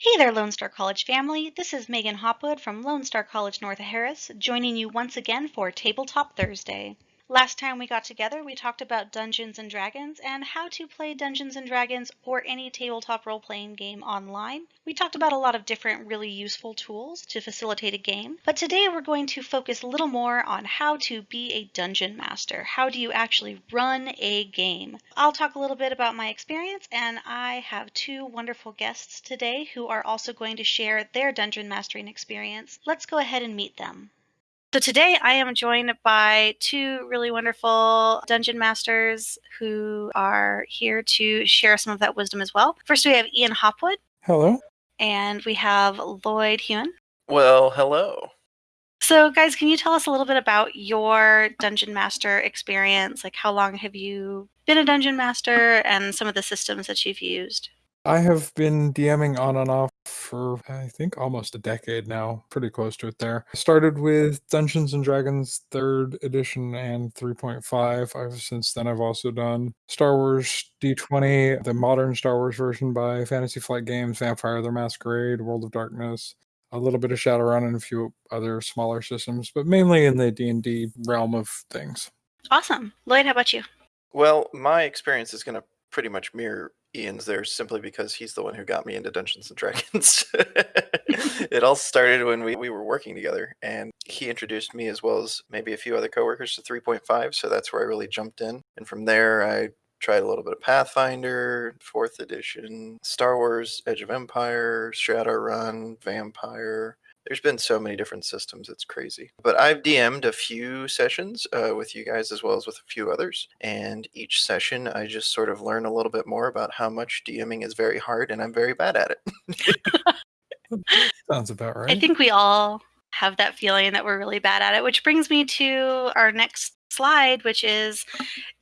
Hey there, Lone Star College family. This is Megan Hopwood from Lone Star College North Harris, joining you once again for Tabletop Thursday. Last time we got together, we talked about Dungeons and Dragons and how to play Dungeons and Dragons or any tabletop role playing game online. We talked about a lot of different really useful tools to facilitate a game, but today we're going to focus a little more on how to be a dungeon master. How do you actually run a game? I'll talk a little bit about my experience, and I have two wonderful guests today who are also going to share their dungeon mastering experience. Let's go ahead and meet them. So today I am joined by two really wonderful dungeon masters who are here to share some of that wisdom as well. First, we have Ian Hopwood. Hello. And we have Lloyd Hewen. Well, hello. So, guys, can you tell us a little bit about your dungeon master experience? Like, how long have you been a dungeon master and some of the systems that you've used? I have been DMing on and off for I think almost a decade now, pretty close to it there. I started with Dungeons and Dragons 3rd edition and 3.5. I've since then I've also done Star Wars D20, the modern Star Wars version by Fantasy Flight Games, Vampire the Masquerade, World of Darkness, a little bit of Shadowrun and a few other smaller systems, but mainly in the D&D realm of things. Awesome. Lloyd, how about you? Well, my experience is going to pretty much mirror Ian's there simply because he's the one who got me into Dungeons and Dragons. it all started when we, we were working together, and he introduced me as well as maybe a few other coworkers to 3.5. So that's where I really jumped in. And from there, I tried a little bit of Pathfinder, fourth edition, Star Wars, Edge of Empire, Shadowrun, Vampire, there's been so many different systems it's crazy. But i've dm'd a few sessions uh, with you guys as well as with a few others and each session i just sort of learn a little bit more about how much dming is very hard and i'm very bad at it. Sounds about right. i think we all have that feeling that we're really bad at it which brings me to our next slide, which is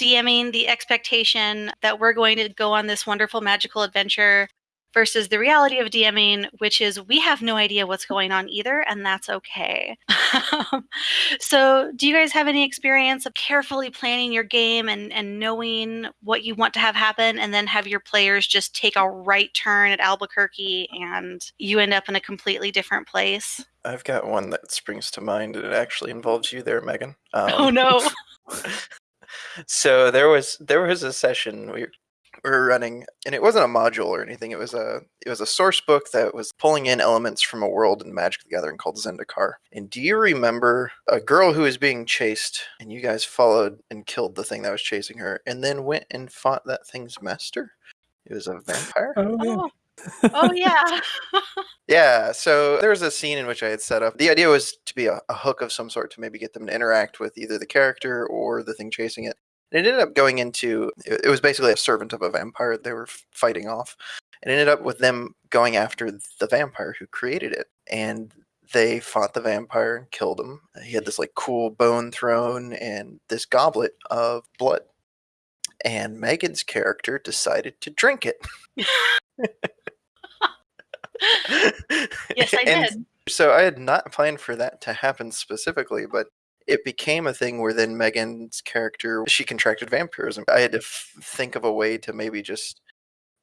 DMing the expectation that we're going to go on this wonderful magical adventure versus the reality of DMing, which is we have no idea what's going on either, and that's okay. so, do you guys have any experience of carefully planning your game and, and knowing what you want to have happen, and then have your players just take a right turn at Albuquerque and you end up in a completely different place? I've got one that springs to mind, and it actually involves you there, Megan. Um, oh no! so there was there was a session we we were running and it wasn't a module or anything it was a it was a source book that was pulling in elements from a world in magic the gathering called zendikar. And do you remember a girl who was being chased and you guys followed and killed the thing that was chasing her and then went and fought that thing's master? It was a vampire? Oh, yeah. oh. oh yeah. Yeah so there was a scene in which i had set up. The idea was to be a, a, hook of some sort to maybe get them to interact with either the character or the thing chasing it it ended up going into it was basically a servant of a vampire they were fighting off. It ended up with them going after the vampire who created it, and they fought the vampire and killed him. He had this like cool bone throne and this goblet of blood. And Megan's character decided to drink it. yes, I and did. So I had not planned for that to happen specifically, but it became a thing where then Megan's character she contracted vampirism. I had to f- think of a way to maybe just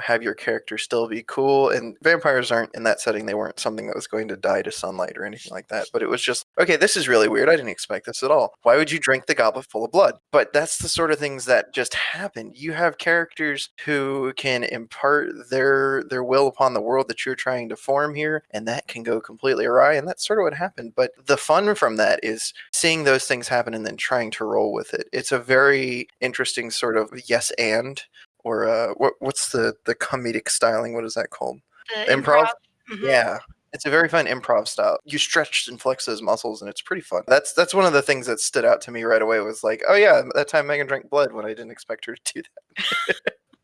have your character still be cool. And vampires aren't in that setting. They weren't something that was going to die to sunlight or anything like that. But it was just, okay, this is really weird. I didn't expect this at all. Why would you drink the goblet full of blood? But that's the sort of things that just happen. You have characters who can impart their their will upon the world that you're trying to form here, and that can go completely awry. And that's sort of what happened. But the fun from that is seeing those things happen and then trying to roll with it. It's a very interesting sort of yes and or uh, what what's the the comedic styling? What is that called? The improv. improv? Mm-hmm. Yeah. It's a very fun improv style. You stretch and flex those muscles, and it's pretty fun. That's that's one of the things that stood out to me right away. Was like, oh yeah, that time Megan drank blood when I didn't expect her to do that.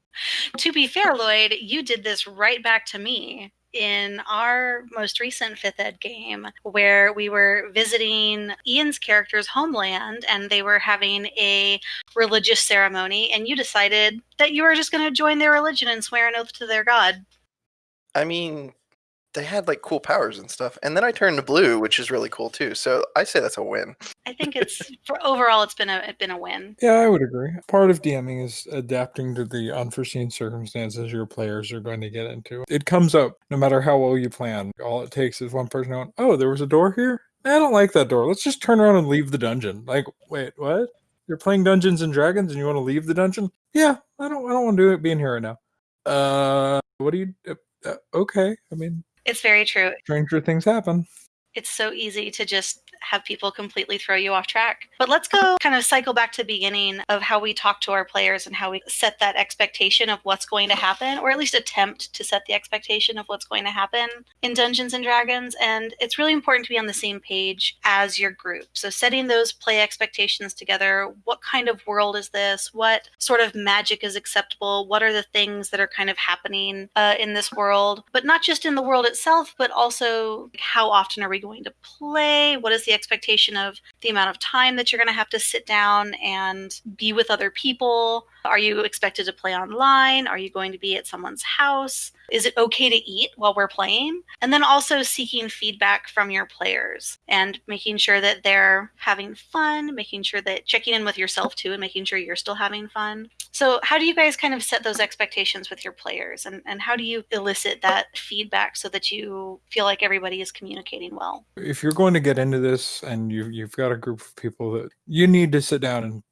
to be fair, Lloyd, you did this right back to me in our most recent fifth ed game where we were visiting Ian's character's homeland and they were having a religious ceremony and you decided that you were just going to join their religion and swear an oath to their god. I mean, they had like cool powers and stuff. And then I turned to blue, which is really cool too. So I say that's a win. I think it's for overall it's been a it's been a win. Yeah, I would agree. Part of DMing is adapting to the unforeseen circumstances your players are going to get into. It comes up no matter how well you plan. All it takes is one person going, "Oh, there was a door here. I don't like that door. Let's just turn around and leave the dungeon." Like, wait, what? You're playing Dungeons and Dragons and you want to leave the dungeon? Yeah, I don't. I don't want to do it being here right now. Uh, what do you? Uh, uh, okay, I mean, It's very true. stranger things happen. It's so easy to just have people completely throw you off track. But let's go kind of cycle back to the beginning of how we talk to our players and how we set that expectation of what's going to happen, or at least attempt to set the expectation of what's going to happen in Dungeons and Dragons. And it's really important to be on the same page as your group. So setting those play expectations together. What kind of world is this? What sort of magic is acceptable? What are the things that are kind of happening uh, in this world? But not just in the world itself, but also how often are we going to play? What is the expectation of the amount of time that you're going to have to sit down and be with other people? Are you expected to play online? Are you going to be at someone's house? Is it okay to eat while we're playing? And then also seeking feedback from your players and making sure that they're having fun, making sure that checking in with yourself too and making sure you're still having fun. So, how do you guys kind of set those expectations with your players and, and how do you elicit that feedback so that you feel like everybody is communicating well? if you're going to get into this and you you've got a group of people that you need to sit down and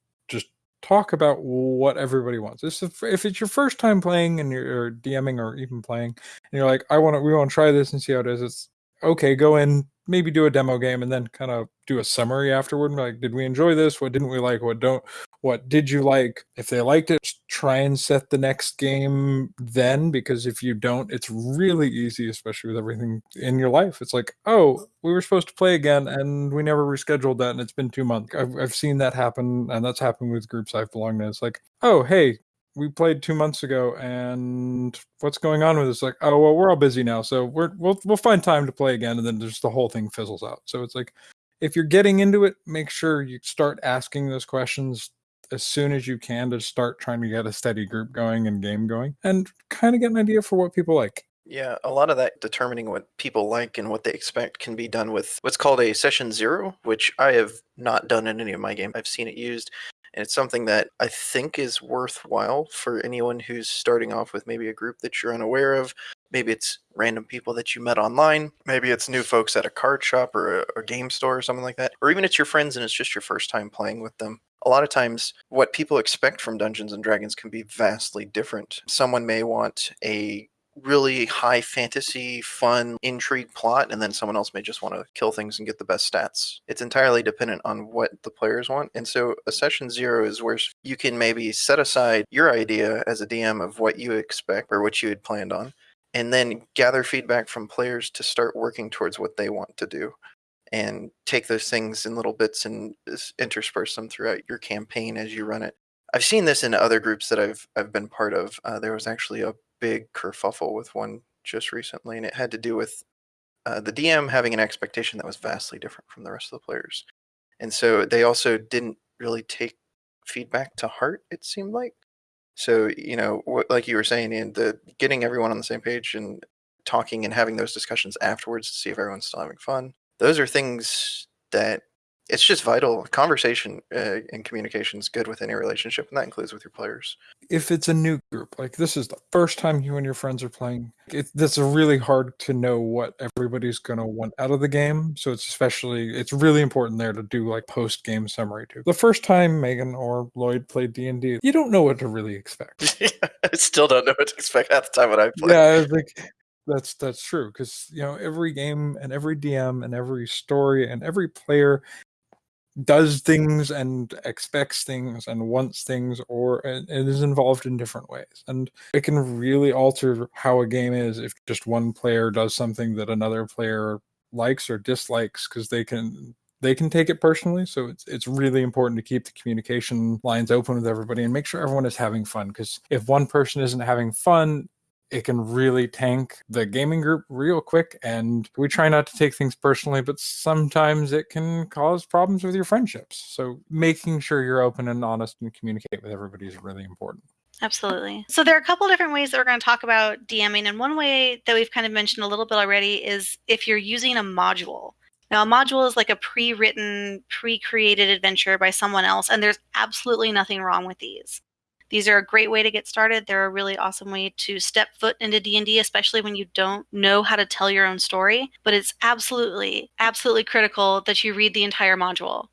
talk about what everybody wants. This if, if it's your first time playing and you're DMing or even playing and you're like, I want to we want to try this and see how it is. It's okay. Go in, maybe do a demo game, and then kind of do a summary afterward. Like, did we enjoy this? What didn't we like? What don't? What did you like? If they liked it, try and set the next game then, because if you don't, it's really easy, especially with everything in your life. It's like, oh, we were supposed to play again, and we never rescheduled that, and it's been two months. I've, I've seen that happen, and that's happened with groups I've belonged to. It's like, oh, hey, we played two months ago, and what's going on with this? Like, oh, well, we're all busy now, so we're we'll we'll find time to play again, and then just the whole thing fizzles out. So it's like, if you're getting into it, make sure you start asking those questions as soon as you can to start trying to get a steady group going and game going, and kind of get an idea for what people like. Yeah, a lot of that determining what people like and what they expect can be done with what's called a session zero, which I have not done in any of my games. I've seen it used, and it's something that I think is worthwhile for anyone who's starting off with maybe a group that you're unaware of. Maybe it's random people that you met online. Maybe it's new folks at a card shop or a, a game store or something like that. Or even it's your friends and it's just your first time playing with them a lot of times what people expect from Dungeons and Dragons can be vastly different. Someone may want a really high fantasy, fun, intrigue plot, and then someone else may just want to kill things and get the best stats. It's entirely dependent on what the players want. And so a session zero is where you can maybe set aside your idea as a DM of what you expect or what you had planned on, and then gather feedback from players to start working towards what they want to do and take those things in little bits and intersperse them throughout your campaign as you run it. I've seen this in other groups that I've I've been part of. Uh, there was actually a big kerfuffle with one just recently, and it had to do with uh, the DM having an expectation that was vastly different from the rest of the players, and so they also didn't really take feedback to heart. It seemed like. So you know, what, like you were saying, and the getting everyone on the same page and talking and having those discussions afterwards to see if everyone's still having fun those are things that it's just vital. Conversation uh, and communication is good with any relationship, and that includes with your players. If it's a new group, like this is the first time you and your friends are playing, it, that's really hard to know what everybody's going to want out of the game. So it's especially, it's really important there to do like post game summary too. The first time Megan or Lloyd played D and D, you don't know what to really expect. I still don't know what to expect at the time when I play. Yeah, I was like that's that's true because you know every game and every DM and every story and every player does things and expects things and wants things or and is involved in different ways and it can really alter how a game is if just one player does something that another player likes or dislikes because they can they can take it personally so it's it's really important to keep the communication lines open with everybody and make sure everyone is having fun because if one person isn't having fun it can really tank the gaming group real quick. And we try not to take things personally, but sometimes it can cause problems with your friendships. So making sure you're open and honest and communicate with everybody is really important. Absolutely. So there are a couple different ways that we're going to talk about DMing, and one way that we've kind of mentioned a little bit already is if you're using a module. Now, a module is like a pre-written, pre-created adventure by someone else, and there's absolutely nothing wrong with these. These are a great way to get started. They're a really awesome way to step foot into D&D, especially when you don't know how to tell your own story. But it's absolutely, absolutely critical that you read the entire module.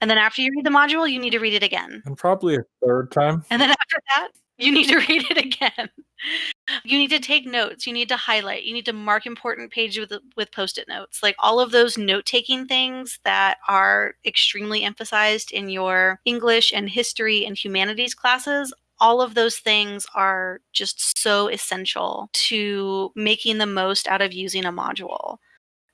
And then after you read the module, you need to read it again. And probably a third time. And then after that, you need to read it again. You need to take notes. You need to highlight. You need to mark important pages with with post-it notes. Like all of those note-taking things that are extremely emphasized in your English and history and humanities classes. All of those things are just so essential to making the most out of using a module.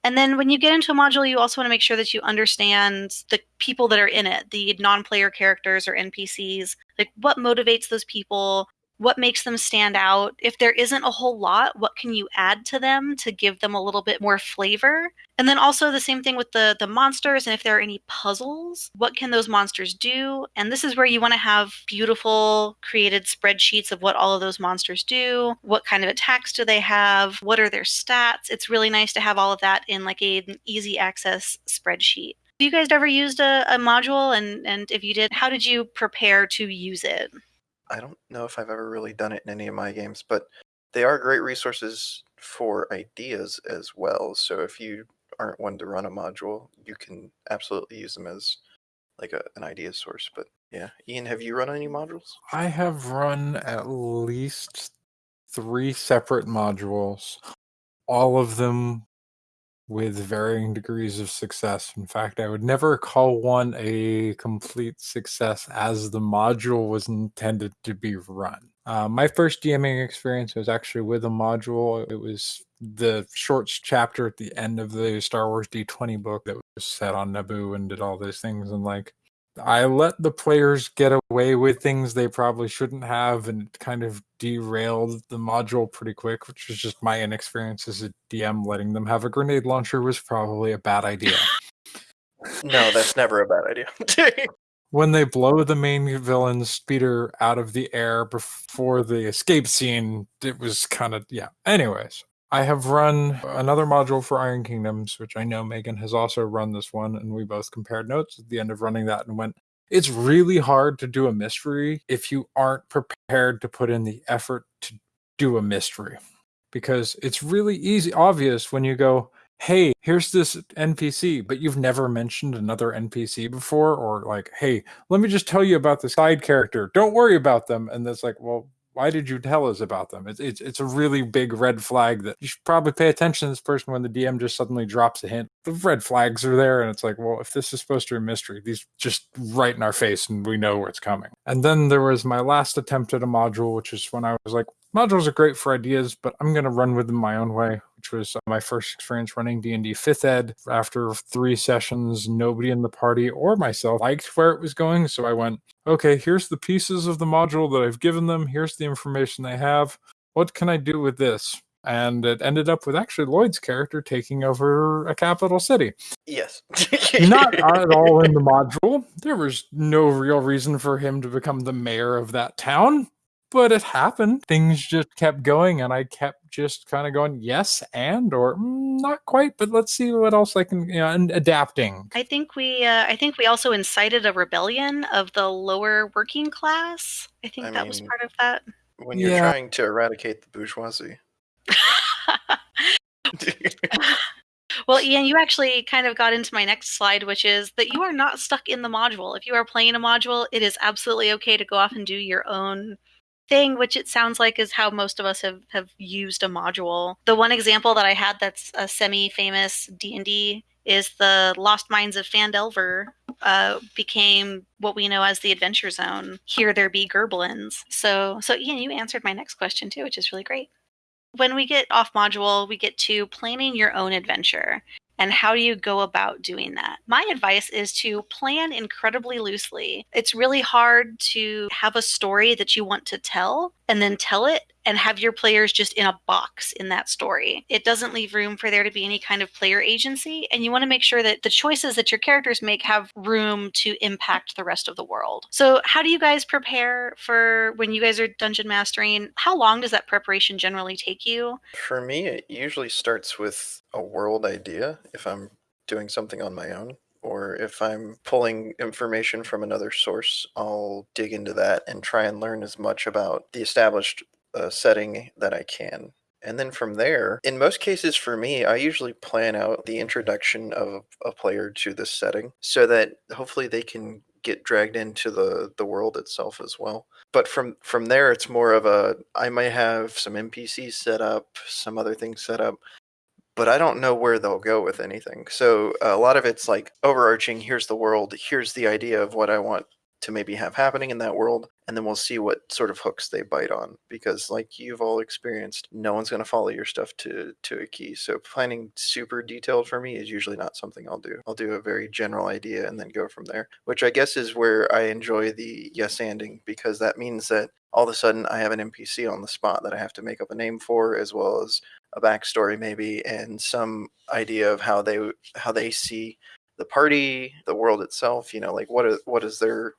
And then when you get into a module, you also want to make sure that you understand the people that are in it, the non player characters or NPCs. Like what motivates those people? What makes them stand out? If there isn't a whole lot, what can you add to them to give them a little bit more flavor? And then also the same thing with the the monsters and if there are any puzzles, what can those monsters do? And this is where you want to have beautiful created spreadsheets of what all of those monsters do, what kind of attacks do they have, what are their stats? It's really nice to have all of that in like a, an easy access spreadsheet. Have you guys ever used a, a module and and if you did, how did you prepare to use it? I don't know if I've ever really done it in any of my games, but they are great resources for ideas as well. So if you aren't one to run a module, you can absolutely use them as like a, an idea source. But yeah, Ian, have you run any modules? I have run at least three separate modules, all of them with varying degrees of success. In fact, I would never call one a complete success as the module was intended to be run. Uh, my first DMing experience was actually with a module. It was the shorts chapter at the end of the Star Wars D20 book that was set on Naboo and did all those things. And like, I let the players get away with things they probably shouldn't have and it kind of derailed the module pretty quick, which was just my inexperience as a DM. Letting them have a grenade launcher was probably a bad idea. no, that's never a bad idea. when they blow the main villain's speeder out of the air before the escape scene, it was kind of, yeah. Anyways, I have run another module for Iron Kingdoms, which I know Megan has also run this one, and we both compared notes at the end of running that and went, it's really hard to do a mystery if you aren't prepared to put in the effort to do a mystery. Because it's really easy, obvious when you go, hey, here's this NPC, but you've never mentioned another NPC before, or like, hey, let me just tell you about the side character. Don't worry about them. And that's like, well, why did you tell us about them? It's, it's it's a really big red flag that you should probably pay attention to this person when the DM just suddenly drops a hint. The red flags are there, and it's like, well, if this is supposed to be a mystery, these just right in our face, and we know where it's coming. And then there was my last attempt at a module, which is when I was like, modules are great for ideas, but I'm going to run with them my own way, which was uh, my first experience running D&D 5th Ed. After three sessions, nobody in the party or myself liked where it was going, so I went, okay, here's the pieces of the module that I've given them. Here's the information they have. What can I do with this? And it ended up with actually Lloyd's character taking over a capital city. Yes. Not at all in the module. There was no real reason for him to become the mayor of that town but it happened. Things just kept going, and I kept just kind of going, yes, and or mm, not quite, but let's see what else I can, you know, and adapting. I think we, uh, I think we also incited a rebellion of the lower working class. I think I that mean, was part of that. When you're yeah. trying to eradicate the bourgeoisie. Well, Ian, you actually kind of got into my next slide, which is that you are not stuck in the module. If you are playing a module, it is absolutely okay to go off and do your own thing, which it sounds like is how most of us have, have used a module. The one example that I had that's a semi-famous D&D is the Lost Mines of Phandelver uh, became what we know as the Adventure Zone. Here there be Gerblins. So, so Ian, you answered my next question too, which is really great. When we get off module, we get to planning your own adventure. And how do you go about doing that? My advice is to plan incredibly loosely. It's really hard to have a story that you want to tell and then tell it and have your players just in a box in that story. It doesn't leave room for there to be any kind of player agency, and you want to make sure that the choices that your characters make have room to impact the rest of the world. So, how do you guys prepare for when you guys are dungeon mastering? How long does that preparation generally take you? For me, it usually starts with a world idea if I'm doing something on my own or if I'm pulling information from another source, I'll dig into that and try and learn as much about the established uh, setting that I can. And then from there, in most cases for me, I usually plan out the introduction of a player to this setting so that hopefully they can get dragged into the the world itself as well. But from from there it's more of a I might have some NPCs set up, some other things set up, but I don't know where they'll go with anything. So a lot of it's like overarching here's the world, here's the idea of what I want to maybe have happening in that world and then we'll see what sort of hooks they bite on because like you've all experienced no one's going to follow your stuff to to a key. So planning super detailed for me is usually not something i'll do. I'll do a very general idea and then go from there which i guess is where i enjoy the yes anding because that means that all of a sudden i have an npc on the spot that i have to make up a name for as well as a backstory maybe and some idea of how they how they see the party the world itself you know like what is what is their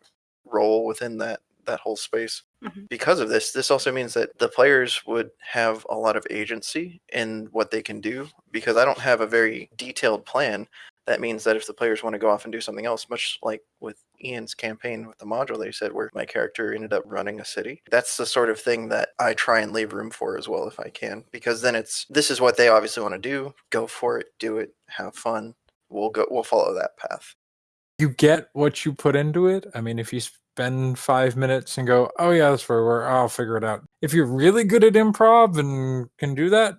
role within that that whole space. Mm-hmm. Because of this, this also means that the players would have a lot of agency in what they can do because I don't have a very detailed plan. That means that if the players want to go off and do something else, much like with Ian's campaign with the module they said where my character ended up running a city, that's the sort of thing that I try and leave room for as well if I can. Because then it's this is what they obviously want to do. Go for it, do it, have fun. We'll go we'll follow that path you get what you put into it. I mean, if you spend five minutes and go, oh, yeah, that's where we're, I'll figure it out. If you're really good at improv and can do that,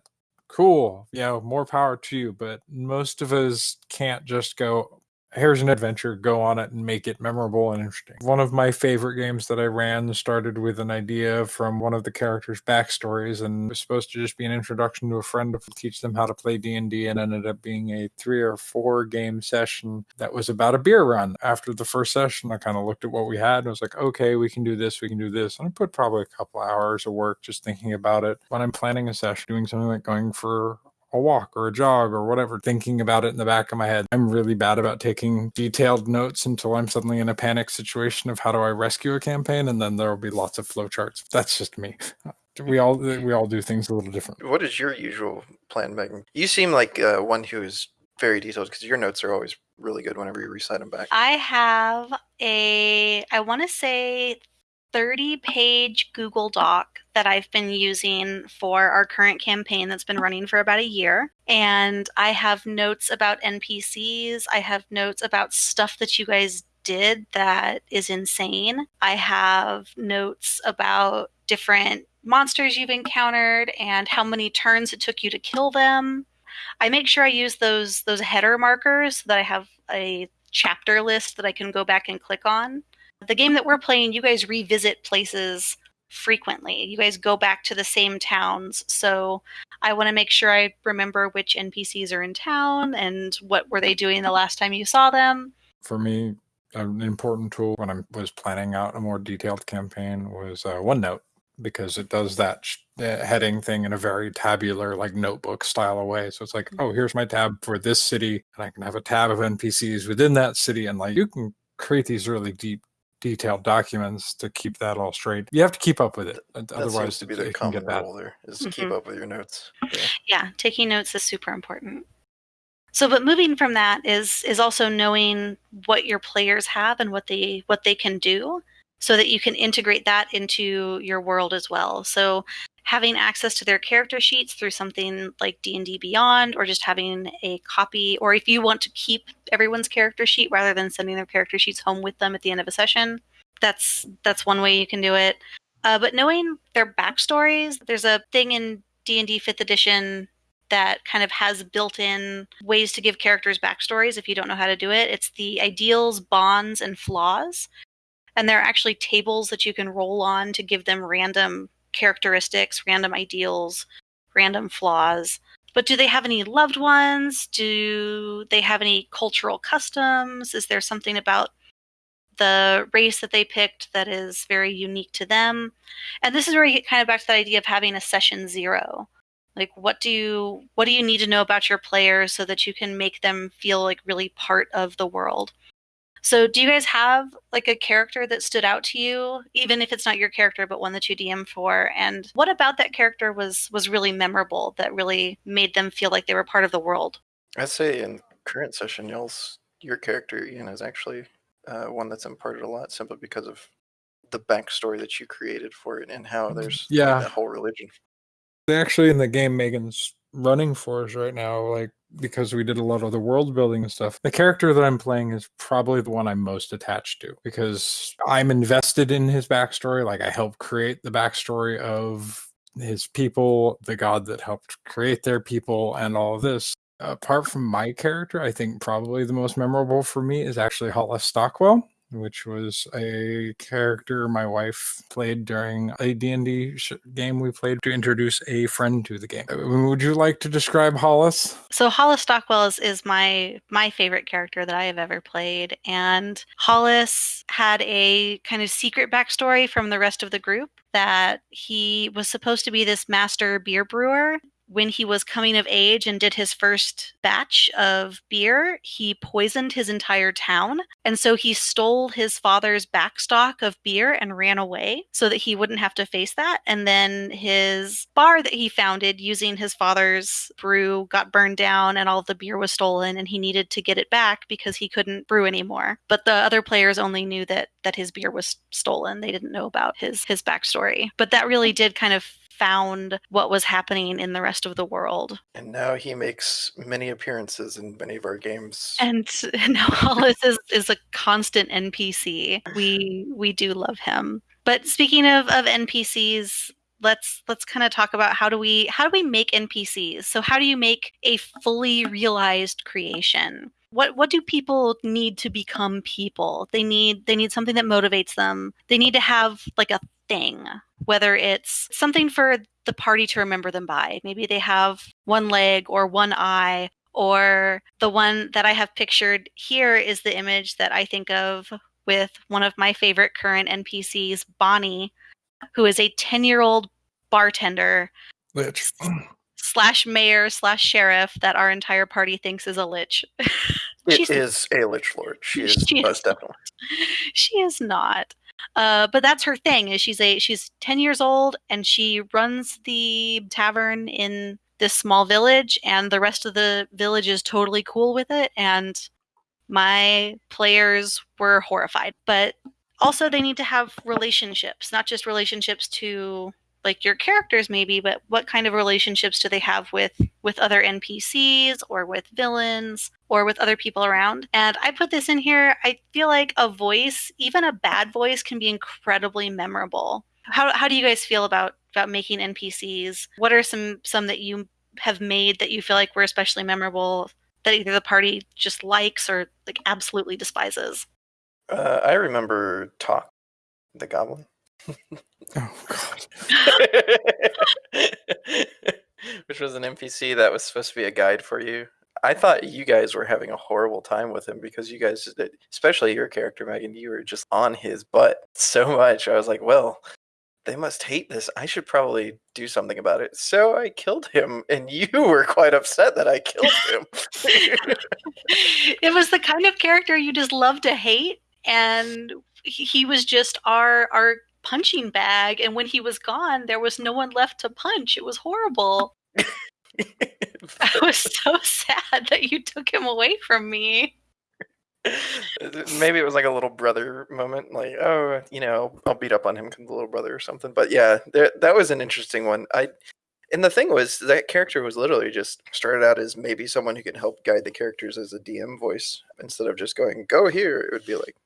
cool. Yeah, more power to you. But most of us can't just go, here's an adventure, go on it and make it memorable and interesting. One of my favorite games that I ran started with an idea from one of the characters' backstories and was supposed to just be an introduction to a friend to teach them how to play D&D and ended up being a 3 or 4 game session that was about a beer run. After the first session, I kind of looked at what we had and was like, "Okay, we can do this, we can do this." And I put probably a couple hours of work just thinking about it. When I'm planning a session, doing something like going for a walk or a jog or whatever, thinking about it in the back of my head. I'm really bad about taking detailed notes until I'm suddenly in a panic situation of how do I rescue a campaign, and then there will be lots of flowcharts. That's just me. We all we all do things a little different. What is your usual plan, Megan? You seem like uh, one who is very detailed because your notes are always really good whenever you recite them back. I have a, I want to say 30 page Google Doc that I've been using for our current campaign that's been running for about a year. And I have notes about NPCs, I have notes about stuff that you guys did that is insane. I have notes about different monsters you've encountered and how many turns it took you to kill them. I make sure I use those those header markers so that I have a chapter list that I can go back and click on the game that we're playing, you guys revisit places frequently. You guys go back to the same towns. So I want to make sure I remember which NPCs are in town and what were they doing the last time you saw them. For me, an important tool when I was planning out a more detailed campaign was uh, OneNote because it does that sh- heading thing in a very tabular, like notebook style way. So it's like, oh, here's my tab for this city, and I can have a tab of NPCs within that city, and like you can create these really deep detailed documents to keep that all straight. You have to keep up with it, that otherwise to be the it common can get rule there is mm-hmm. keep up with your notes. Yeah. yeah, taking notes is super important. So, but moving from that is is also knowing what your players have and what they what they can do, so that you can integrate that into your world as well. So, having access to their character sheets through something like D&D Beyond or just having a copy or if you want to keep everyone's character sheet rather than sending their character sheets home with them at the end of a session that's that's one way you can do it. Uh, but knowing their backstories there's a thing in D&D 5th edition that kind of has built-in ways to give characters backstories if you don't know how to do it. It's the ideals bonds and flaws. And there are actually tables that you can roll on to give them random characteristics, random ideals, random flaws. But do they have any loved ones? Do they have any cultural customs? Is there something about the race that they picked that is very unique to them. And this is where you get kind of back to that idea of having a session zero. Like what do you what do you need to know about your players so that you can make them feel like really part of the world? So do you guys have like a character that stood out to you, even if it's not your character, but one that you DM for? And what about that character was was really memorable that really made them feel like they were part of the world? I'd say in current session, y'all's your character Ian is actually uh, one that's imparted a lot simply because of the backstory that you created for it and how there's like, Yeah. that whole religion. Actually, in the game Megan's running for us right now, like because we did a lot of the world building and stuff, the character that I'm playing is probably the one I'm most attached to because I'm invested in his backstory. Like I helped create the backstory of his people, the god that helped create their people, and all of this. Apart from my character, I think probably the most memorable for me is actually Hollis Stockwell which was a character my wife played during a D&D game we played to introduce a friend to the game. Uh, Would you like to describe Hollis? So Hollis Stockwell is, is my my favorite character that I have ever played, and Hollis had a kind of secret backstory from the rest of the group that he was supposed to be this master beer brewer. When he was coming of age and did his first batch of beer, he poisoned his entire town. And so he stole his father's backstock of beer and ran away so that he wouldn't have to face that. And then his bar that he founded using his father's brew got burned down and all of the beer was stolen and he needed to get it back because he couldn't brew anymore. But the other players only knew that that his beer was stolen. They didn't know about his his backstory. But that really did kind of found what was happening in the rest of the world. And now he makes many appearances in many of our games. And now Hollis is, is a constant NPC. We we do love him. But speaking of, of NPCs, let's let's kind of talk about how do we how do we make NPCs? So how do you make a fully realized creation? What what do people need to become people? They need they need something that motivates them. They need to have like a thing, whether it's something for the party to remember them by. Maybe they have one leg or one eye or the one that I have pictured here is the image that I think of with one of my favorite current NPCs, Bonnie, who is a 10 year old bartender Lich. slash mayor slash sheriff that our entire party thinks is a lich. It She's- is a Lich Lord. She is She is. most definitely. she is not. Uh, but that's her thing. Is she's a she's ten years old and she runs the tavern in this small village, and the rest of the village is totally cool with it. And my players were horrified, but also they need to have relationships, not just relationships to like your characters maybe, but what kind of relationships do they have with with other NPCs or with villains or with other people around? And I put this in here. I feel like a voice, even a bad voice, can be incredibly memorable. How how do you guys feel about about making NPCs? What are some some that you have made that you feel like were especially memorable that either the party just likes or like absolutely despises? Uh, I remember Talk, the goblin. Oh god. Which was an NPC that was supposed to be a guide for you. I thought you guys were having a horrible time with him because you guys, uh, especially your character, Megan, you were just on his butt so much. I was like, well, they must hate this. I should probably do something about it. So I killed him, and you were quite upset that I killed him. it was the kind of character you just love to hate and he he was just our our punching bag and when he was gone there was no one left to punch it was horrible i was so sad that you took him away from me Maybe it was like a little brother moment, like, oh, you know, I'll beat up on him because the little brother or something. But yeah, there, that was an interesting one. I, and the thing was, that character was literally just started out as maybe someone who can help guide the characters as a DM voice instead of just going, go here. It would be like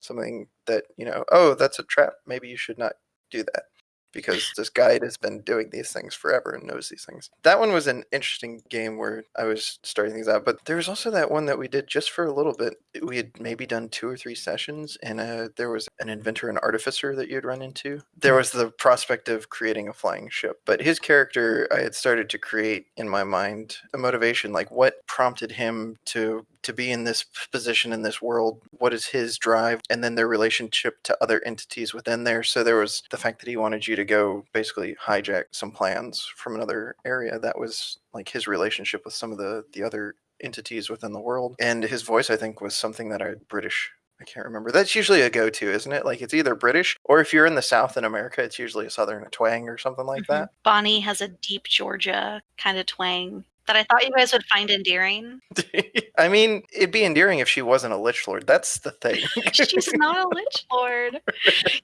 something that, you know, oh, that's a trap. Maybe you should not do that because this guide has been doing these things forever and knows these things. That one was an interesting game where I was starting things out, but there was also that one that we did just for a little bit. We had maybe done two or three sessions, and uh, there was an inventor and artificer that you'd run into. There was the prospect of creating a flying ship, but his character, I had started to create in my mind a motivation, like what prompted him to to be in this position in this world? What is his drive? And then their relationship to other entities within there. So there was the fact that he wanted you to go basically hijack some plans from another area. That was like his relationship with some of the the other entities within the world. And his voice, I think, was something that I British. I can't remember. That's usually a go-to, isn't it? Like it's either British or if you're in the South in America, it's usually a Southern twang or something like Mhm. that. Bonnie has a deep Georgia kind of twang that I thought you guys would find endearing. I mean, it'd be endearing if she wasn't a lich lord. That's the thing. She's not a lich lord.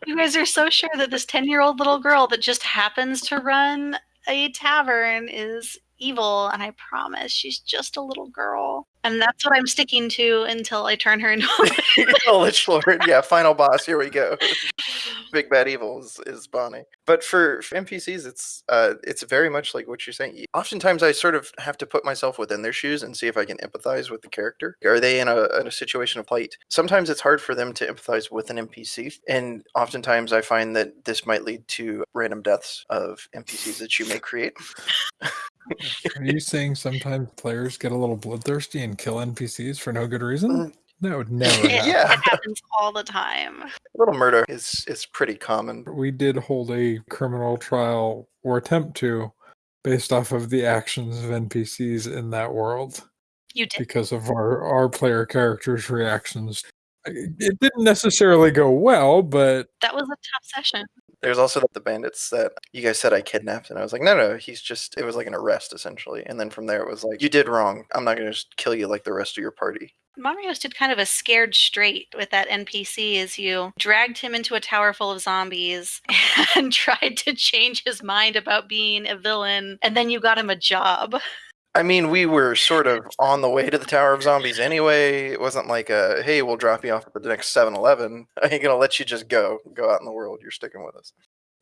You guys are so sure that this 10 year old little girl that just happens to run a tavern is evil, and I promise she's just a little girl. And that's what I'm sticking to until I turn her into a lich lord. Yeah, final boss. Here we go. Big bad evil is, is Bonnie. But for, for NPCs, it's uh, it's very much like what you're saying. Oftentimes, I sort of have to put myself within their shoes and see if I can empathize with the character. Are they in a, in a situation of plight? Sometimes it's hard for them to empathize with an NPC, and oftentimes I find that this might lead to random deaths of NPCs that you may create. Are you saying sometimes players get a little bloodthirsty and kill NPCs for no good reason? Mm. That would never It, happen. Yeah. it happens all the time. A little murder is is pretty common. We did hold a criminal trial or attempt to based off of the actions of NPCs in that world You did. because of our, our player characters' reactions. It didn't necessarily go well, but That was a tough session. There's also the bandits that you guys said I kidnapped, and I was like, no, no, he's just. It was like an arrest essentially, and then from there it was like, you did wrong. I'm not going to just kill you like the rest of your party. Monrios did kind of a scared straight with that NPC as you dragged him into a tower full of zombies and tried to change his mind about being a villain, and then you got him a job. I mean, we were sort of on the way to the Tower of Zombies anyway. It wasn't like a, hey, we'll drop you off at the next 7-Eleven. I ain't gonna let you just go, go out in the world. You're sticking with us.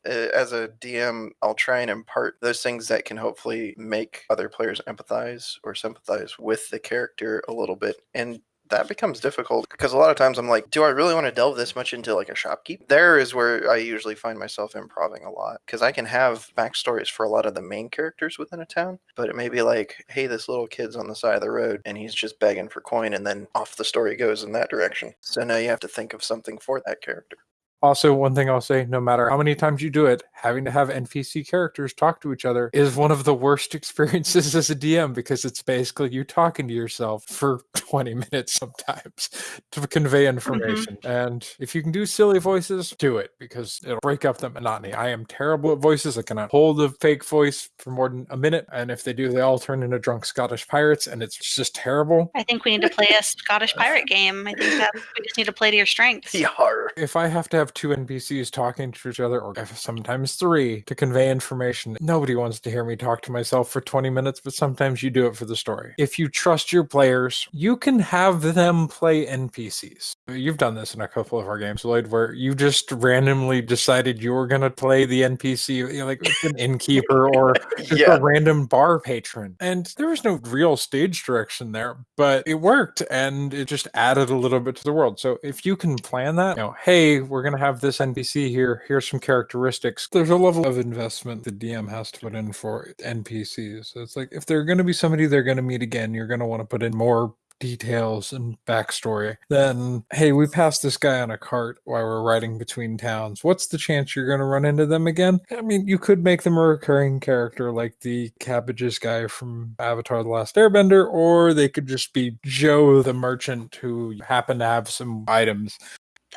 As a DM, I'll try and impart those things that can hopefully make other players empathize or sympathize with the character a little bit. And that becomes difficult because a lot of times I'm like, do I really want to delve this much into like a shopkeep? There is where I usually find myself improving a lot because I can have backstories for a lot of the main characters within a town, but it may be like, hey, this little kid's on the side of the road and he's just begging for coin, and then off the story goes in that direction. So now you have to think of something for that character. Also, one thing I'll say no matter how many times you do it, having to have NPC characters talk to each other is one of the worst experiences as a DM because it's basically you talking to yourself for 20 minutes sometimes to convey mm-hmm. information. And if you can do silly voices, do it because it'll break up the monotony. I am terrible at voices. I cannot hold a fake voice for more than a minute. And if they do, they all turn into drunk Scottish pirates and it's just terrible. I think we need to play a Scottish pirate game. I think that we just need to play to your strengths. Yeah. if I have to have two NPCs talking to each other, or sometimes three, to convey information, nobody wants to hear me talk to myself for 20 minutes, but sometimes you do it for the story. If you trust your players, you can have them play NPCs. You've done this in a couple of our games, Lloyd, where you just randomly decided you were going to play the NPC, you know, like an innkeeper or just Yeah. a random bar patron. And there was no real stage direction there, but it worked and it just added a little bit to the world. So if you can plan that, you know, hey, we're going to have this NPC here, here's some characteristics. There's a level of investment the DM has to put in for NPCs. So it's like if they're going to be somebody they're going to meet again, you're going to want to put in more details and backstory then hey we passed this guy on a cart while we're riding between towns what's the chance you're going to run into them again i mean you could make them a recurring character like the cabbages guy from avatar the last airbender or they could just be joe the merchant who happened to have some items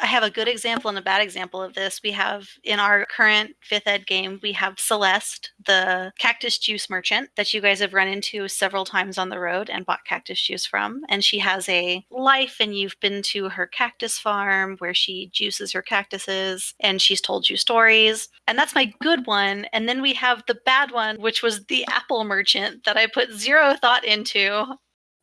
I have a good example and a bad example of this. We have in our current fifth ed game, we have Celeste, the cactus juice merchant that you guys have run into several times on the road and bought cactus juice from. And she has a life, and you've been to her cactus farm where she juices her cactuses and she's told you stories. And that's my good one. And then we have the bad one, which was the apple merchant that I put zero thought into.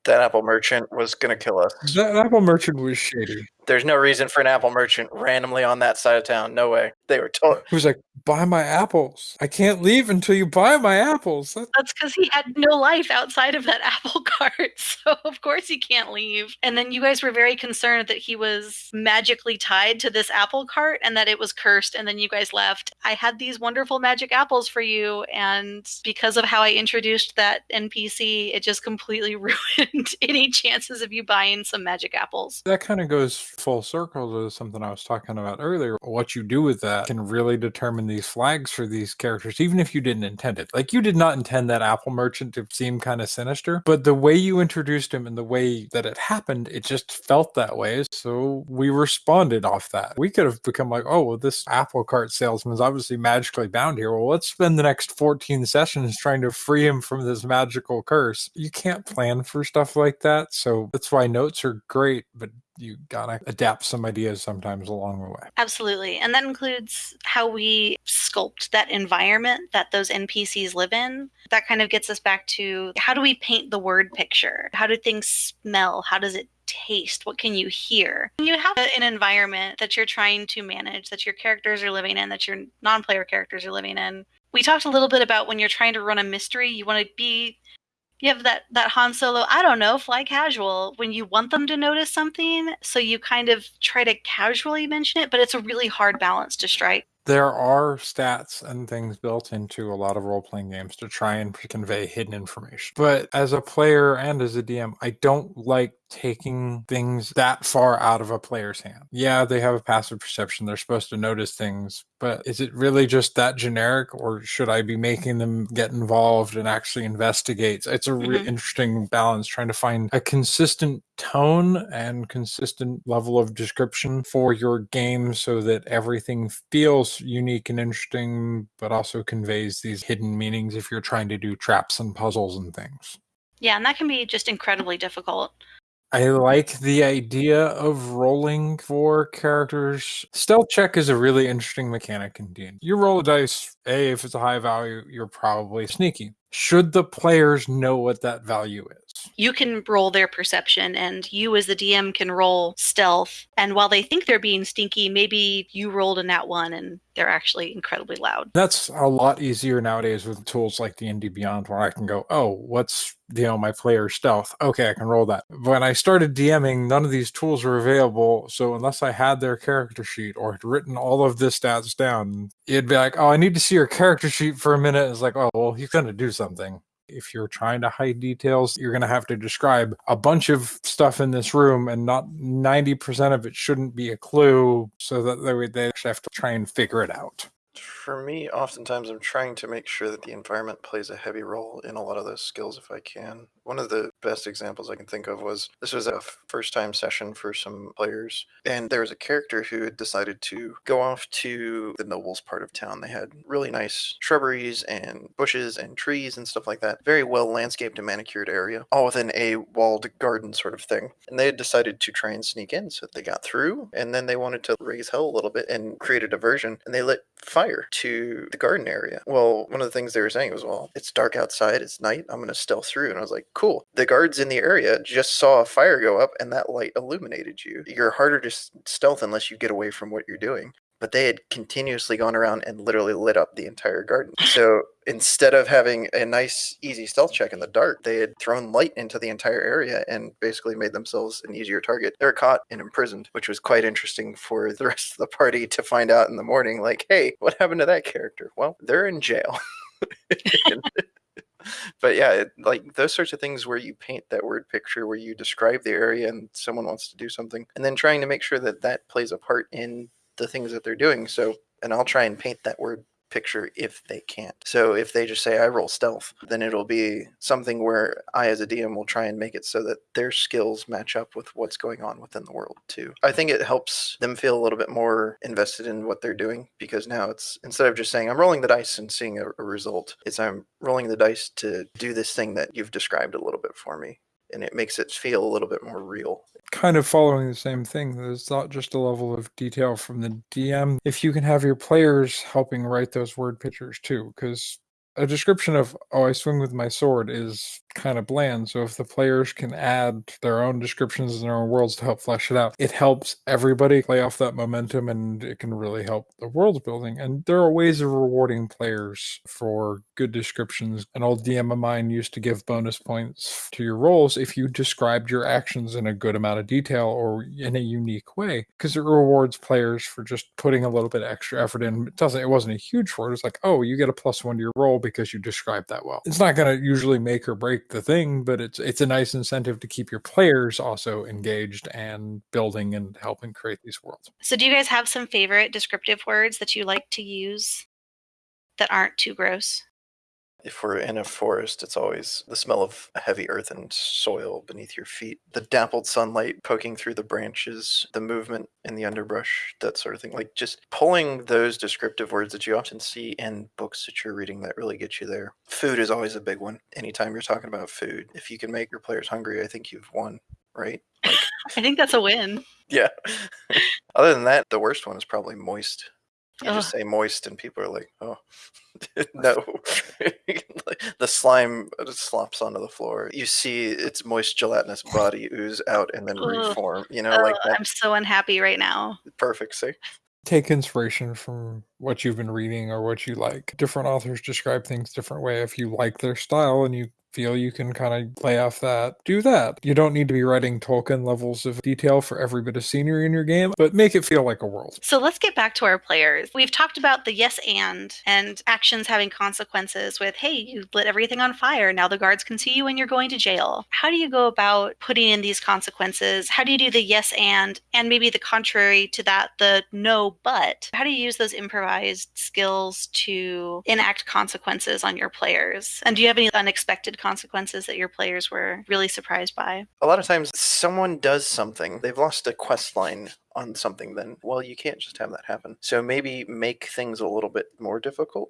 That apple merchant was going to kill us. that apple merchant was shady There's no reason for an apple merchant randomly on that side of town. No way. They were told. He was like, "Buy my apples. I can't leave until you buy my apples." That's because he had no life outside of that apple cart. So, of course, he can't leave. And then you guys were very concerned that he was magically tied to this apple cart and that it was cursed. And then you guys left. I had these wonderful magic apples for you. And because of how I introduced that NPC, it just completely ruined any chances of you buying some magic apples. That kind of goes full circle to something I was talking about earlier. What you do with that can really determine these flags for these characters, even if you didn't intend it. Like, you did not intend that apple merchant to seem kind of sinister, but the way you introduced him and the way that it happened, it just felt that way. So we responded off that. We could have become like, oh, well, this apple cart salesman is obviously magically bound here. Well, let's spend the next 14 sessions trying to free him from this magical curse. You can't plan for stuff like that. So that's why notes are great, but you gotta adapt some ideas sometimes along the way. Absolutely. And that includes how we sculpt that environment that those NPCs live in. That kind of gets us back to how do we paint the word picture? How do things smell? How does it taste? What can you hear? You have an environment that you're trying to manage, that your characters are living in, that your non player characters are living in. We talked a little bit about when you're trying to run a mystery, you want to be you have that that Han Solo, I don't know, fly casual when you want them to notice something, so you kind of try to casually mention it, but it's a really hard balance to strike. There are stats and things built into a lot of role playing games to try and convey hidden information. But as a player and as a DM, I don't like taking things that far out of a player's hand. Yeah, they have a passive perception. They're supposed to notice things, but is it really just that generic or should I be making them get involved and actually investigate? It's a really Mhm. interesting balance trying to find a consistent tone and consistent level of description for your game so that everything feels unique and interesting, but also conveys these hidden meanings if you're trying to do traps and puzzles and things. Yeah, and that can be just incredibly difficult. I like the idea of rolling for characters. Stealth check is a really interesting mechanic in D&D. You roll a dice, A, if it's a high value, you're probably sneaky. Should the players know what that value is? You can roll their perception, and you, as the DM, can roll stealth. And while they think they're being stinky, maybe you rolled a nat one and they're actually incredibly loud. That's a lot easier nowadays with tools like D&D Beyond where I can go, oh, what's you know my player stealth? Okay, I can roll that. When I started DMing, none of these tools were available, so unless I had their character sheet or had written all of the stats down, it'd be like, oh, I need to see your character sheet for a minute. It's like, oh, well, he's going to do something. If you're trying to hide details, you're going to have to describe a bunch of stuff in this room, and not 90% of it shouldn't be a clue, so that they they actually have to try and figure it out. For me, oftentimes I'm trying to make sure that the environment plays a heavy role in a lot of those skills if I can. One of the best examples I can think of was this was a first time session for some players, and there was a character who had decided to go off to the nobles part of town. They had really nice shrubberies and bushes and trees and stuff like that. Very well landscaped and manicured area, all within a walled garden sort of thing. And they had decided to try and sneak in, so they got through, and then they wanted to raise hell a little bit and create a diversion, and they lit fire to the garden area. Well, one of the things they were saying was, well, it's dark outside, it's night, I'm going to stealth through. And I was like, cool. The guards in the area just saw a fire go up and that light illuminated you. You're harder to stealth unless you get away from what you're doing. But they had continuously gone around and literally lit up the entire garden. So instead of having a nice, easy stealth check in the dark, they had thrown light into the entire area and basically made themselves an easier target. They're caught and imprisoned, which was quite interesting for the rest of the party to find out in the morning like, hey, what happened to that character? Well, they're in jail. but yeah, it, like those sorts of things where you paint that word picture, where you describe the area and someone wants to do something, and then trying to make sure that that plays a part in the things that they're doing. So, and I'll try and paint that word picture if they can't. So if they just say I roll stealth, then it'll be something where I as a DM will try and make it so that their skills match up with what's going on within the world too. I think it helps them feel a little bit more invested in what they're doing because now it's instead of just saying I'm rolling the dice and seeing a, a result, it's I'm rolling the dice to do this thing that you've described a little bit for me. And it makes it feel a little bit more real. kind of following the same thing. There's not just a level of detail from the DM. If you can have your players helping write those word pictures too, because a description of, oh, I swing with my sword is kind of bland. So if the players can add their own descriptions and their own worlds to help flesh it out, it helps everybody play off that momentum and it can really help the world building. And there are ways of rewarding players for good descriptions. An old DM of mine used to give bonus points to your rolls if you described your actions in a good amount of detail or in a unique way, because it rewards players for just putting a little bit extra effort in. It doesn't it wasn't a huge reward. It's like, oh, you get a plus one to your roll because you described that well. It's not gonna usually make or break the thing, but it's it's a nice incentive to keep your players also engaged and building and helping create these worlds. So, do you guys have some favorite descriptive words that you like to use that aren't too gross? If we're in a forest, it's always the smell of heavy earth and soil beneath your feet, the dappled sunlight poking through the branches, the movement in the underbrush, that sort of thing. Like just pulling those descriptive words that you often see in books that you're reading that really get you there. Food is always a big one. Anytime you're talking about food, if you can make your players hungry, I think you've won, right? Like, I think that's a win. yeah. Other than that, the worst one is probably moist. You just say moist, and people are like, "Oh, no." the slime uh, slops onto the floor. You see its moist, gelatinous body ooze out and then reform. You know, Ugh, like that. I'm so unhappy right now. Perfect. See, take inspiration from what you've been reading or what you like. Different authors describe things different way. If you like their style and you feel you can kind of play off that, do that. You don't need to be writing Tolkien levels of detail for every bit of scenery in your game, but make it feel like a world. So let's get back to our players. We've talked about the yes and and actions having consequences with, hey, you lit everything on fire. Now the guards can see you and you're going to jail. How do you go about putting in these consequences? How do you do the yes and and maybe the contrary to that, the no but? How do you use those improvised skills to enact consequences on your players? And do you have any unexpected consequences that your players were really surprised by? a lot of times someone does something, they've lost a quest line on something. Then, well, you can't just have that happen. So maybe make things a little bit more difficult.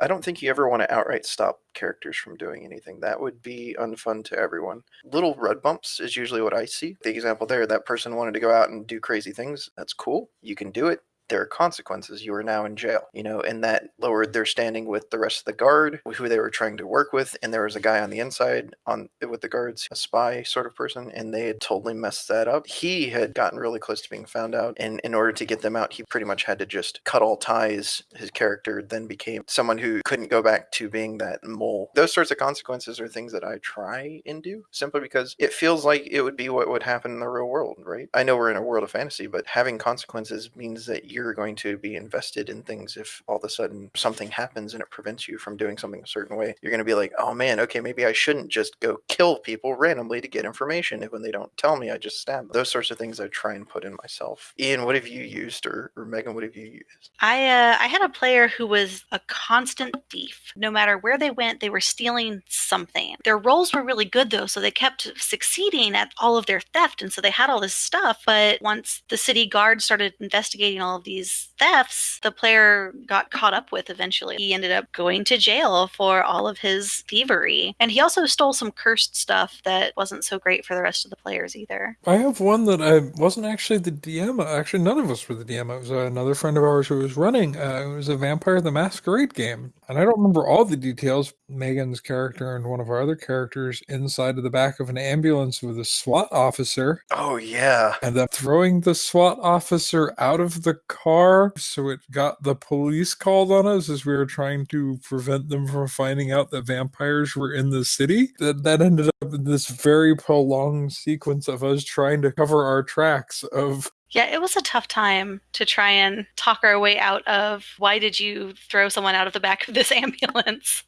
I don't think you ever want to outright stop characters from doing anything. That would be unfun to everyone. Little road bumps is usually what I see. The example there, that person wanted to go out and do crazy things. That's cool. You can do it. There are consequences. You are now in jail, you know, and that lowered their standing with the rest of the guard, who they were trying to work with. And there was a guy on the inside on with the guards, a spy sort of person, and they had totally messed that up. He had gotten really close to being found out, and in order to get them out, he pretty much had to just cut all ties. His character then became someone who couldn't go back to being that mole. Those sorts of consequences are things that I try and do simply because it feels like it would be what would happen in the real world, right? I know we're in a world of fantasy, but having consequences means that you're going to be invested in things if all of a sudden something happens and it prevents you from doing something a certain way. You're going to be like, oh man, okay, maybe I shouldn't just go kill people randomly to get information. If when they don't tell me, I just stab them. Those sorts of things I try and put in myself. Ian, what have you used, or, or Megan, what have you used? I uh, I had a player who was a constant thief. No matter where they went, they were stealing something. Their rolls were really good though, so they kept succeeding at all of their theft, and so they had all this stuff. But once the city guard started investigating all of these thefts, the player got caught up with eventually. He ended up going to jail for all of his thievery, and he also stole some cursed stuff that wasn't so great for the rest of the players either. I have one that I wasn't actually the DM. Actually, none of us were the DM. It was another friend of ours who was running. Uh, it was a Vampire the Masquerade game. And I don't remember all the details. Megan's character and one of our other characters inside of the back of an ambulance with a SWAT officer Oh yeah, and then throwing the SWAT officer out of the car. So it got the police called on us as we were trying to prevent them from finding out that vampires were in the city. That, that ended up in this very prolonged sequence of us trying to cover our tracks of Yeah, it was a tough time to try and talk our way out of why did you throw someone out of the back of this ambulance?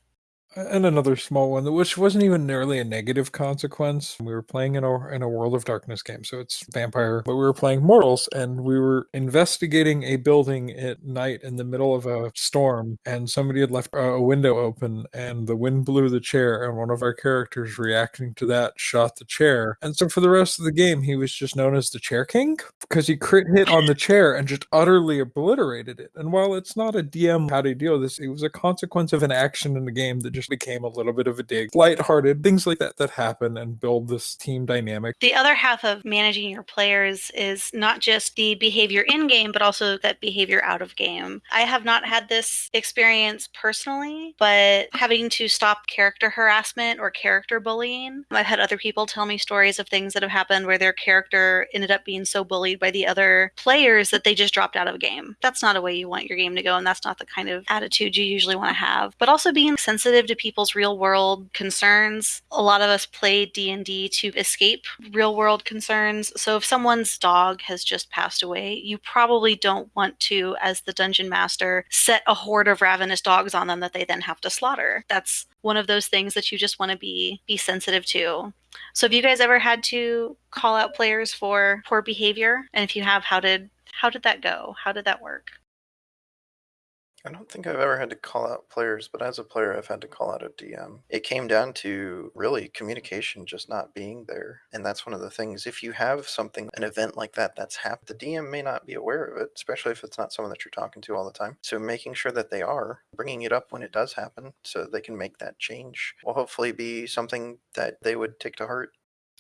And another small one, which wasn't even nearly a negative consequence. We were playing in a in a World of Darkness game, so it's vampire, but we were playing mortals, and we were investigating a building at night in the middle of a storm, and somebody had left a window open, and the wind blew the chair, and one of our characters reacting to that shot the chair, and so for the rest of the game, he was just known as the Chair King because he crit hit on the chair and just utterly obliterated it. And while it's not a DM how to deal with this, it was a consequence of an action in the game that just became a little bit of a dig. Lighthearted, things like that that happen and build this team dynamic. The other half of managing your players is not just the behavior in game, but also that behavior out of game. I have not had this experience personally, but having to stop character harassment or character bullying, I've had other people tell me stories of things that have happened where their character ended up being so bullied by the other players that they just dropped out of a game. That's not a way you want your game to go, and that's not the kind of attitude you usually want to have. But also being sensitive to people's real world concerns. A lot of us play D&D to escape real world concerns. So if someone's dog has just passed away, you probably don't want to as the dungeon master set a horde of ravenous dogs on them that they then have to slaughter. That's one of those things that you just want to be be sensitive to. So have you guys ever had to call out players for poor behavior? And if you have, how did how did that go? How did that work? I don't think I've ever had to call out players, but as a player, I've had to call out a DM. It came down to really communication just not being there. And that's one of the things. If you have something, an event like that that's happened, the DM may not be aware of it, especially if it's not someone that you're talking to all the time. So making sure that they are, bringing it up when it does happen so they can make that change will hopefully be something that they would take to heart.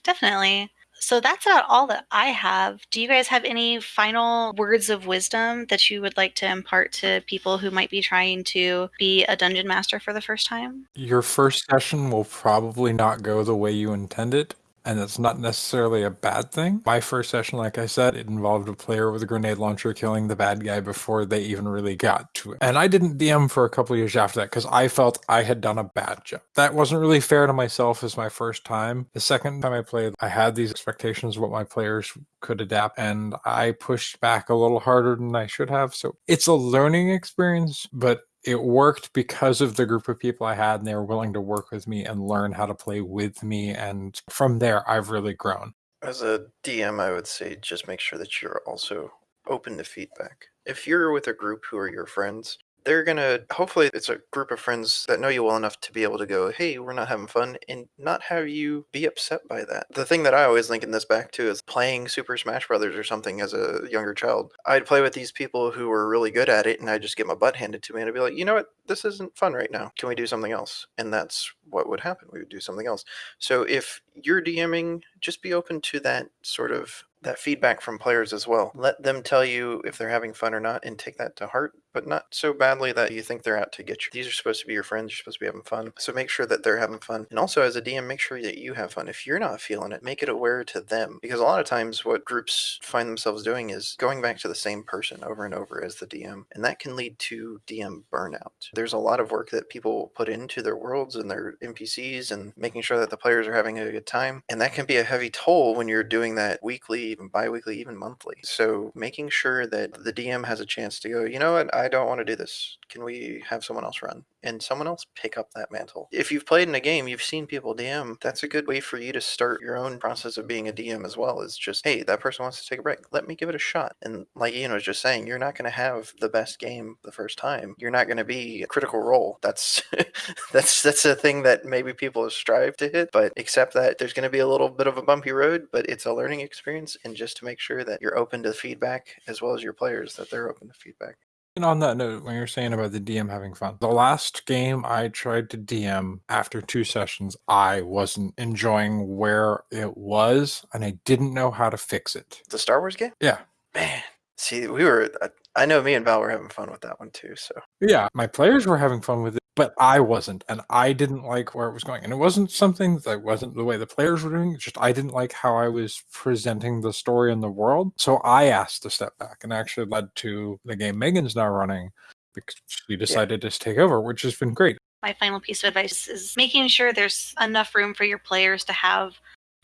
Definitely. So that's about all that I have. Do you guys have any final words of wisdom that you would like to impart to people who might be trying to be a dungeon master for the first time? Your first session will probably not go the way you intend it and that's not necessarily a bad thing. My first session, like I said, it involved a player with a grenade launcher killing the bad guy before they even really got to it. And I didn't DM for a couple years after that because I felt I had done a bad job. That wasn't really fair to myself as my first time. The second time I played, I had these expectations of what my players could adapt, and I pushed back a little harder than I should have. So it's a learning experience, but it worked because of the group of people I had, and they were willing to work with me and learn how to play with me. And from there, I've really grown. As a DM, I would say just make sure that you're also open to feedback. If you're with a group who are your friends, they're gonna hopefully it's a group of friends that know you well enough to be able to go hey we're not having fun and not have you be upset by that. The thing that i always link in this back to is playing super smash brothers or something as a younger child. I'd play with these people who were really good at it and i'd just get my butt handed to me and i'd be like you know what? This isn't fun right now. Can we do something else? And that's what would happen. We would do something else. So if you're dming just be open to that sort of that feedback from players as well. Let them tell you if they're having fun or not and take that to heart, but not so badly that you think they're out to get you. These are supposed to be your friends, you're supposed to be having fun. So make sure that they're having fun. And also as a DM, make sure that you have fun. If you're not feeling it, make it aware to them. Because a lot of times what groups find themselves doing is going back to the same person over and over as the DM. And that can lead to DM burnout. There's a lot of work that people put into their worlds and their NPCs and making sure that the players are having a good time. And that can be a heavy toll when you're doing that weekly even bi-weekly, even monthly. So making sure that the DM has a chance to go, you know what, I don't want to do this. Can we have someone else run? And someone else pick up that mantle. If you've played in a game, you've seen people DM, that's a good way for you to start your own process of being a DM as well. Is just, hey, that person wants to take a break. Let me give it a shot. And like Ian was just saying, you're not going to have the best game the first time. You're not going to be a critical role. That's that's that's a thing that maybe people strive to hit, but accept that there's going to be a little bit of a bumpy road, but it's a learning experience and just to make sure that you're open to feedback as well as your players that they're open to feedback. And on that note, when you're saying about the DM having fun, the last game I tried to DM after two sessions, I wasn't enjoying where it was and I didn't know how to fix it. The Star Wars game? Yeah. Man, see, we were, uh, I know me and Val were having fun with that one too. So, yeah, my players were having fun with it but I wasn't, and I didn't like where it was going. And it wasn't something that wasn't the way the players were doing. just I didn't like how I was presenting the story in the world. So I asked to step back, and actually led to the game Megan's now running because she decided yeah. to take over, which has been great. My final piece of advice is making sure there's enough room for your players to have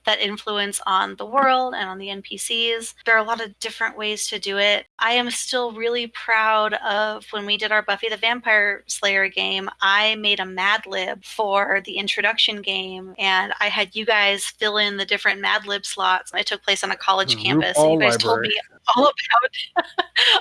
that influence on the world and on the NPCs. There are a lot of different ways to do it. I am still really proud of when we did our Buffy the Vampire Slayer game. I made a Mad Lib for the introduction game, and I had you guys fill in the different Mad Lib slots. It took place on a college campus, and you guys library. told me all about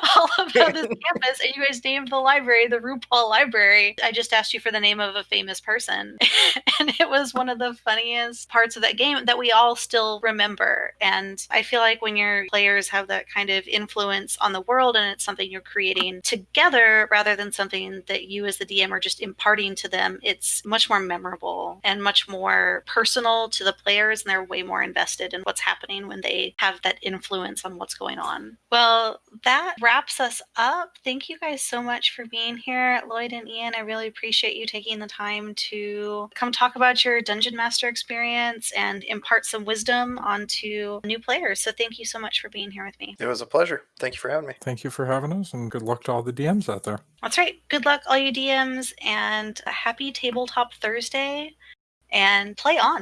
all about this campus, and you guys named the library the RuPaul Library. I just asked you for the name of a famous person, and it was one of the funniest parts of that game that we all still remember. And I feel like when your players have that kind of influence on the world and it's something you're creating together rather than something that you as the DM are just imparting to them, it's much more memorable and much more personal to the players and they're way more invested in what's happening when they have that influence on what's going on. Well, that wraps us up. Thank you guys so much for being here, Lloyd and Ian. I really appreciate you taking the time to come talk about your Dungeon Master experience and impart some wisdom onto new players. So thank you so much for being here with me. It was a pleasure. Thank you for having me. Thank you for having us, and good luck to all the DMs out there. That's right. Good luck, all you DMs, and a happy Tabletop Thursday. And play on.